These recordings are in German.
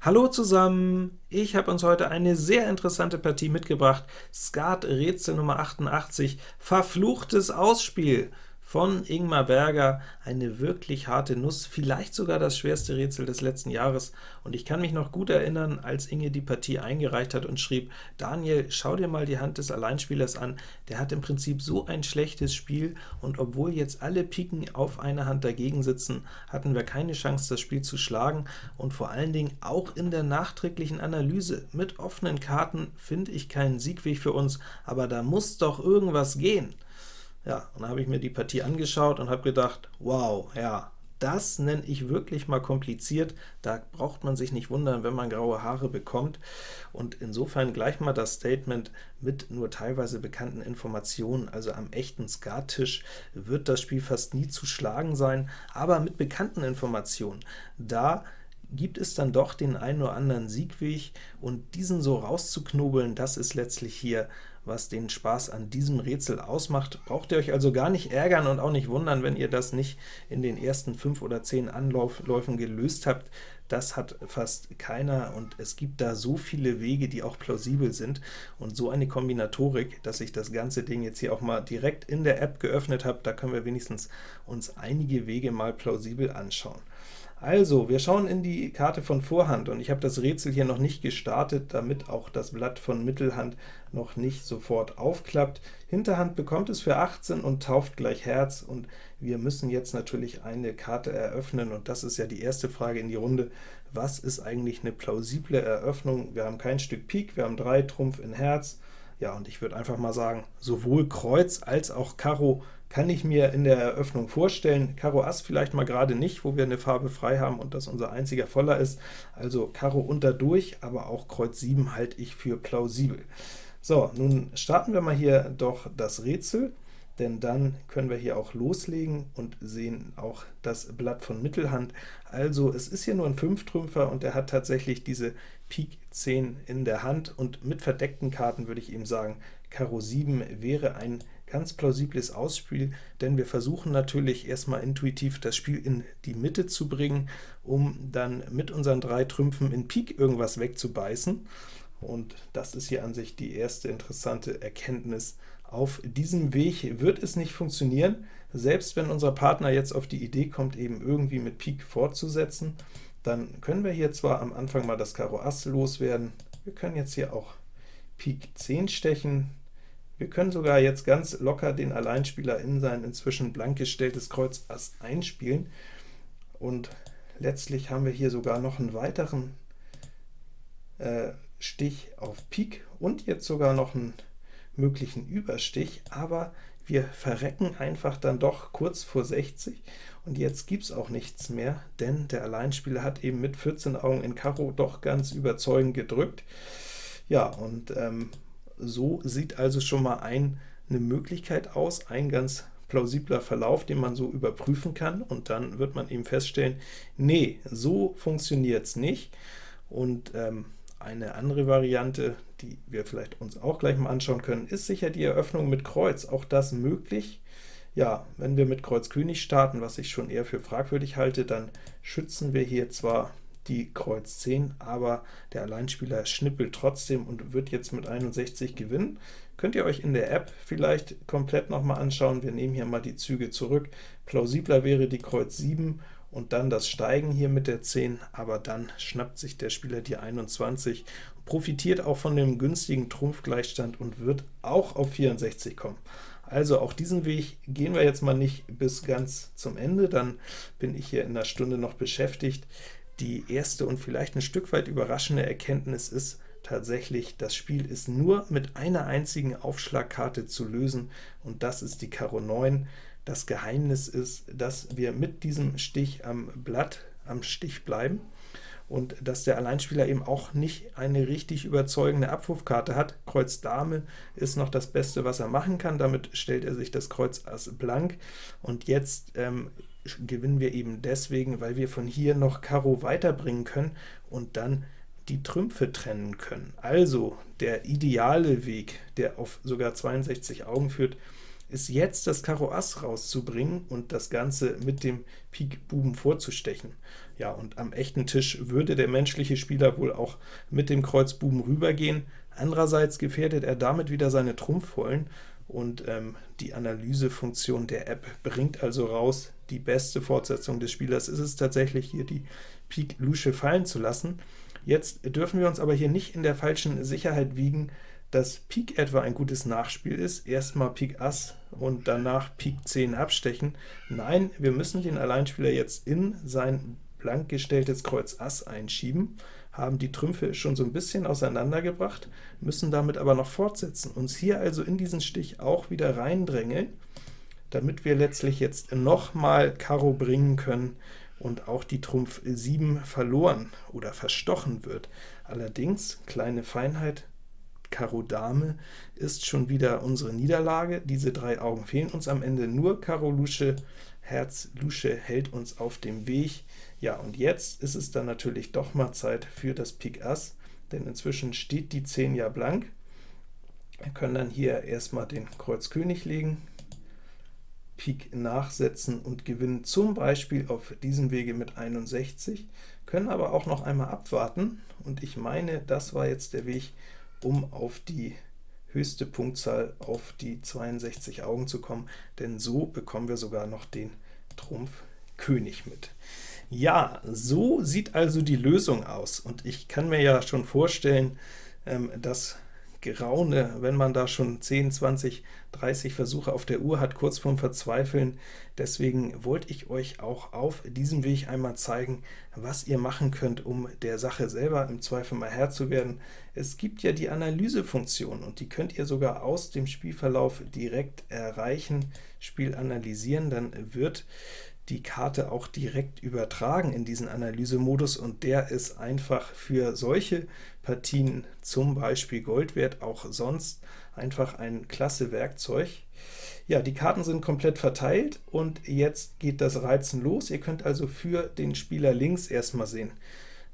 Hallo zusammen! Ich habe uns heute eine sehr interessante Partie mitgebracht. Skat Rätsel Nummer 88, Verfluchtes Ausspiel von Ingmar Berger, eine wirklich harte Nuss, vielleicht sogar das schwerste Rätsel des letzten Jahres, und ich kann mich noch gut erinnern, als Inge die Partie eingereicht hat und schrieb, Daniel, schau dir mal die Hand des Alleinspielers an, der hat im Prinzip so ein schlechtes Spiel, und obwohl jetzt alle Piken auf einer Hand dagegen sitzen, hatten wir keine Chance, das Spiel zu schlagen, und vor allen Dingen auch in der nachträglichen Analyse mit offenen Karten finde ich keinen Siegweg für uns, aber da muss doch irgendwas gehen. Ja, und dann habe ich mir die Partie angeschaut und habe gedacht, wow, ja, das nenne ich wirklich mal kompliziert, da braucht man sich nicht wundern, wenn man graue Haare bekommt. Und insofern gleich mal das Statement mit nur teilweise bekannten Informationen, also am echten Skattisch wird das Spiel fast nie zu schlagen sein, aber mit bekannten Informationen, da gibt es dann doch den einen oder anderen Siegweg, und diesen so rauszuknobeln, das ist letztlich hier, was den Spaß an diesem Rätsel ausmacht. Braucht ihr euch also gar nicht ärgern und auch nicht wundern, wenn ihr das nicht in den ersten fünf oder zehn Anläufen gelöst habt. Das hat fast keiner, und es gibt da so viele Wege, die auch plausibel sind, und so eine Kombinatorik, dass ich das ganze Ding jetzt hier auch mal direkt in der App geöffnet habe. Da können wir wenigstens uns einige Wege mal plausibel anschauen. Also, wir schauen in die Karte von Vorhand, und ich habe das Rätsel hier noch nicht gestartet, damit auch das Blatt von Mittelhand noch nicht sofort aufklappt. Hinterhand bekommt es für 18 und tauft gleich Herz, und wir müssen jetzt natürlich eine Karte eröffnen, und das ist ja die erste Frage in die Runde. Was ist eigentlich eine plausible Eröffnung? Wir haben kein Stück Pik, wir haben 3 Trumpf in Herz, ja, und ich würde einfach mal sagen, sowohl Kreuz als auch Karo kann ich mir in der Eröffnung vorstellen. Karo Ass vielleicht mal gerade nicht, wo wir eine Farbe frei haben und das unser einziger Voller ist. Also Karo unterdurch, aber auch Kreuz 7 halte ich für plausibel. So, nun starten wir mal hier doch das Rätsel, denn dann können wir hier auch loslegen und sehen auch das Blatt von Mittelhand. Also es ist hier nur ein Fünftrümpfer und er hat tatsächlich diese Pik 10 in der Hand, und mit verdeckten Karten würde ich ihm sagen, Karo 7 wäre ein ganz plausibles Ausspiel, denn wir versuchen natürlich erstmal intuitiv das Spiel in die Mitte zu bringen, um dann mit unseren drei Trümpfen in Pik irgendwas wegzubeißen. Und das ist hier an sich die erste interessante Erkenntnis. Auf diesem Weg wird es nicht funktionieren, selbst wenn unser Partner jetzt auf die Idee kommt, eben irgendwie mit Pik fortzusetzen, dann können wir hier zwar am Anfang mal das Karo Ass loswerden, wir können jetzt hier auch Pik 10 stechen, wir können sogar jetzt ganz locker den Alleinspieler in sein inzwischen blank gestelltes Kreuz Ass einspielen, und letztlich haben wir hier sogar noch einen weiteren äh, Stich auf Pik und jetzt sogar noch einen möglichen Überstich, aber wir verrecken einfach dann doch kurz vor 60, und jetzt gibt es auch nichts mehr, denn der Alleinspieler hat eben mit 14 Augen in Karo doch ganz überzeugend gedrückt. Ja, und ähm, so sieht also schon mal ein, eine Möglichkeit aus, ein ganz plausibler Verlauf, den man so überprüfen kann, und dann wird man eben feststellen, nee, so funktioniert es nicht. Und ähm, eine andere Variante, die wir vielleicht uns auch gleich mal anschauen können, ist sicher die Eröffnung mit Kreuz. Auch das möglich. Ja, wenn wir mit Kreuz König starten, was ich schon eher für fragwürdig halte, dann schützen wir hier zwar die Kreuz 10, aber der Alleinspieler schnippelt trotzdem und wird jetzt mit 61 gewinnen. Könnt ihr euch in der App vielleicht komplett noch mal anschauen. Wir nehmen hier mal die Züge zurück. Plausibler wäre die Kreuz 7 und dann das Steigen hier mit der 10, aber dann schnappt sich der Spieler die 21, profitiert auch von dem günstigen Trumpfgleichstand und wird auch auf 64 kommen. Also auch diesen Weg gehen wir jetzt mal nicht bis ganz zum Ende, dann bin ich hier in der Stunde noch beschäftigt. Die erste und vielleicht ein Stück weit überraschende Erkenntnis ist tatsächlich, das Spiel ist nur mit einer einzigen Aufschlagkarte zu lösen, und das ist die Karo 9. Das Geheimnis ist, dass wir mit diesem Stich am Blatt am Stich bleiben und dass der Alleinspieler eben auch nicht eine richtig überzeugende Abwurfkarte hat. Kreuz Dame ist noch das Beste, was er machen kann, damit stellt er sich das Kreuz Ass blank, und jetzt ähm, gewinnen wir eben deswegen, weil wir von hier noch Karo weiterbringen können und dann die Trümpfe trennen können. Also der ideale Weg, der auf sogar 62 Augen führt, ist jetzt das Karo Ass rauszubringen und das Ganze mit dem Pik Buben vorzustechen. Ja, und am echten Tisch würde der menschliche Spieler wohl auch mit dem Kreuz Buben rübergehen. Andererseits gefährdet er damit wieder seine Trumpfvollen, und ähm, die Analysefunktion der App bringt also raus, die beste Fortsetzung des Spielers. Ist es tatsächlich, hier die Pik Lusche fallen zu lassen. Jetzt dürfen wir uns aber hier nicht in der falschen Sicherheit wiegen, dass Pik etwa ein gutes Nachspiel ist, erstmal Pik Ass und danach Pik 10 abstechen. Nein, wir müssen den Alleinspieler jetzt in sein blank gestelltes Kreuz Ass einschieben, haben die Trümpfe schon so ein bisschen auseinandergebracht, müssen damit aber noch fortsetzen, uns hier also in diesen Stich auch wieder reindrängeln, damit wir letztlich jetzt nochmal Karo bringen können und auch die Trumpf 7 verloren oder verstochen wird. Allerdings, kleine Feinheit, Karo Dame ist schon wieder unsere Niederlage. Diese drei Augen fehlen uns am Ende, nur Karo Lusche, Herz Lusche hält uns auf dem Weg. Ja, und jetzt ist es dann natürlich doch mal Zeit für das Pik Ass, denn inzwischen steht die 10 ja blank. Wir können dann hier erstmal den Kreuz König legen, Pik nachsetzen und gewinnen zum Beispiel auf diesem Wege mit 61, können aber auch noch einmal abwarten, und ich meine, das war jetzt der Weg, um auf die höchste Punktzahl auf die 62 Augen zu kommen, denn so bekommen wir sogar noch den Trumpf König mit. Ja, so sieht also die Lösung aus, und ich kann mir ja schon vorstellen, ähm, dass Geraune, wenn man da schon 10, 20, 30 Versuche auf der Uhr hat, kurz vorm Verzweifeln. Deswegen wollte ich euch auch auf diesem Weg einmal zeigen, was ihr machen könnt, um der Sache selber im Zweifel mal Herr zu werden. Es gibt ja die Analysefunktion, und die könnt ihr sogar aus dem Spielverlauf direkt erreichen, Spiel analysieren, dann wird die Karte auch direkt übertragen in diesen Analysemodus, und der ist einfach für solche Partien, zum Beispiel Gold wert, auch sonst einfach ein klasse Werkzeug. Ja, die Karten sind komplett verteilt, und jetzt geht das Reizen los. Ihr könnt also für den Spieler links erstmal sehen,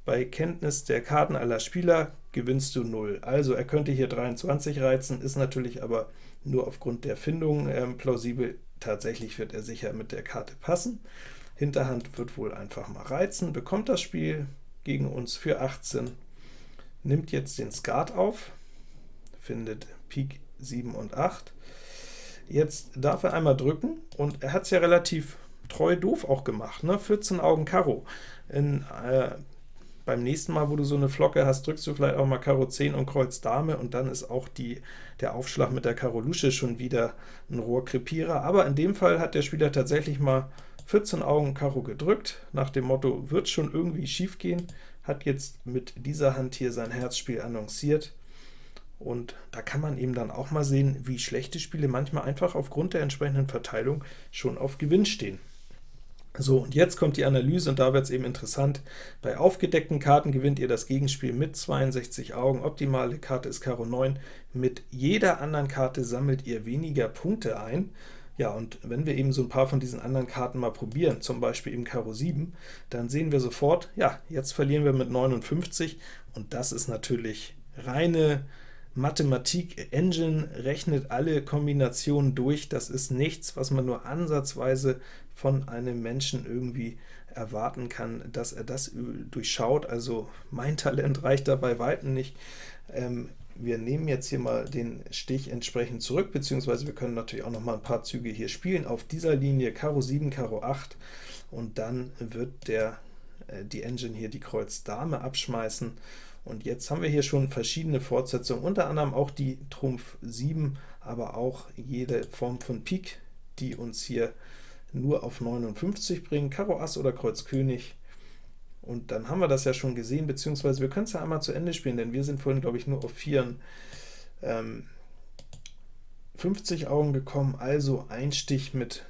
bei Kenntnis der Karten aller Spieler gewinnst du 0. Also er könnte hier 23 reizen, ist natürlich aber nur aufgrund der Findung ähm, plausibel. Tatsächlich wird er sicher mit der Karte passen. Hinterhand wird wohl einfach mal reizen, bekommt das Spiel gegen uns für 18, nimmt jetzt den Skat auf, findet Pik 7 und 8. Jetzt darf er einmal drücken, und er hat es ja relativ treu doof auch gemacht, ne? 14 Augen Karo. In äh, beim nächsten Mal, wo du so eine Flocke hast, drückst du vielleicht auch mal Karo 10 und Kreuz Dame, und dann ist auch die, der Aufschlag mit der Karo Lusche schon wieder ein Rohrkrepierer. Aber in dem Fall hat der Spieler tatsächlich mal 14 Augen Karo gedrückt, nach dem Motto, wird schon irgendwie schief gehen, hat jetzt mit dieser Hand hier sein Herzspiel annonciert, und da kann man eben dann auch mal sehen, wie schlechte Spiele manchmal einfach aufgrund der entsprechenden Verteilung schon auf Gewinn stehen. So, und jetzt kommt die Analyse, und da wird es eben interessant. Bei aufgedeckten Karten gewinnt ihr das Gegenspiel mit 62 Augen. Optimale Karte ist Karo 9. Mit jeder anderen Karte sammelt ihr weniger Punkte ein. Ja, und wenn wir eben so ein paar von diesen anderen Karten mal probieren, zum Beispiel eben Karo 7, dann sehen wir sofort, ja, jetzt verlieren wir mit 59, und das ist natürlich reine Mathematik Engine rechnet alle Kombinationen durch. Das ist nichts, was man nur ansatzweise von einem Menschen irgendwie erwarten kann, dass er das durchschaut. Also mein Talent reicht dabei weitem nicht. Ähm, wir nehmen jetzt hier mal den Stich entsprechend zurück, beziehungsweise wir können natürlich auch noch mal ein paar Züge hier spielen. Auf dieser Linie Karo 7, Karo 8, und dann wird der, äh, die Engine hier die Kreuz Dame abschmeißen, und jetzt haben wir hier schon verschiedene Fortsetzungen, unter anderem auch die Trumpf 7, aber auch jede Form von Pik, die uns hier nur auf 59 bringen, Karo Ass oder Kreuz König. Und dann haben wir das ja schon gesehen, beziehungsweise wir können es ja einmal zu Ende spielen, denn wir sind vorhin, glaube ich, nur auf 4 ähm, 50 Augen gekommen, also ein Stich mit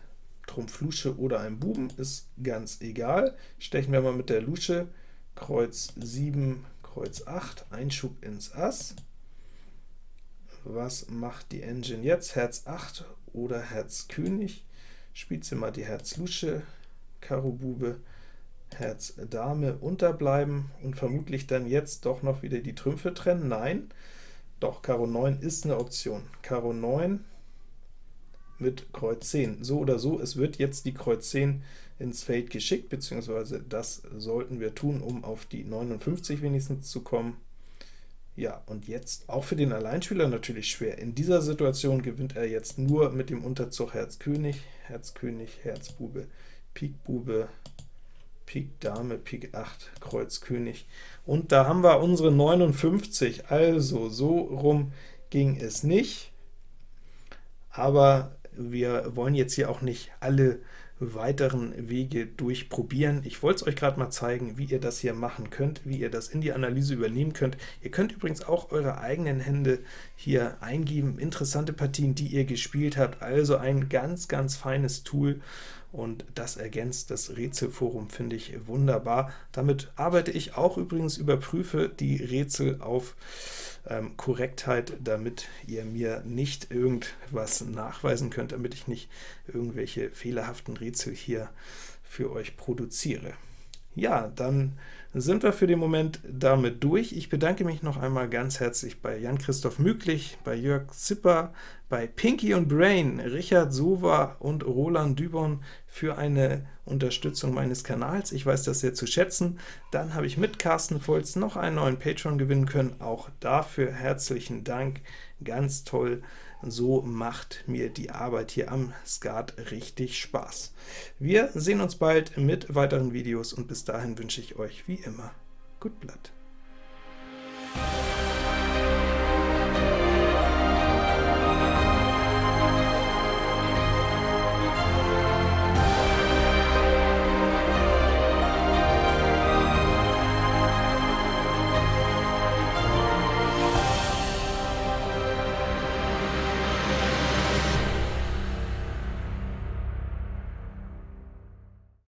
Trumpf Lusche oder einem Buben ist ganz egal. Stechen wir mal mit der Lusche, Kreuz 7, Kreuz 8, Einschub ins Ass. Was macht die Engine jetzt? Herz 8 oder Herz König? Spielt sie mal die Herz Lusche, Karo Bube, Herz Dame unterbleiben und vermutlich dann jetzt doch noch wieder die Trümpfe trennen? Nein, doch, Karo 9 ist eine Option. Karo 9 mit Kreuz 10. So oder so, es wird jetzt die Kreuz 10 ins Feld geschickt, beziehungsweise das sollten wir tun, um auf die 59 wenigstens zu kommen. Ja, und jetzt auch für den Alleinspieler natürlich schwer. In dieser Situation gewinnt er jetzt nur mit dem Unterzug Herz König, Herz König, Herz Bube, Pik Bube, Pik Dame, Pik 8, Kreuz König. Und da haben wir unsere 59, also so rum ging es nicht. Aber wir wollen jetzt hier auch nicht alle weiteren Wege durchprobieren. Ich wollte es euch gerade mal zeigen, wie ihr das hier machen könnt, wie ihr das in die Analyse übernehmen könnt. Ihr könnt übrigens auch eure eigenen Hände hier eingeben, interessante Partien, die ihr gespielt habt, also ein ganz, ganz feines Tool, und das ergänzt das Rätselforum, finde ich wunderbar. Damit arbeite ich auch übrigens, überprüfe die Rätsel auf ähm, Korrektheit, damit ihr mir nicht irgendwas nachweisen könnt, damit ich nicht irgendwelche fehlerhaften Rätsel hier für euch produziere. Ja, dann sind wir für den Moment damit durch. Ich bedanke mich noch einmal ganz herzlich bei Jan-Christoph Müglich, bei Jörg Zipper, bei Pinky und Brain, Richard Sova und Roland Dübon für eine Unterstützung meines Kanals. Ich weiß das sehr zu schätzen. Dann habe ich mit Carsten Volz noch einen neuen Patreon gewinnen können. Auch dafür herzlichen Dank. Ganz toll. So macht mir die Arbeit hier am Skat richtig Spaß. Wir sehen uns bald mit weiteren Videos, und bis dahin wünsche ich euch wie immer gut Blatt.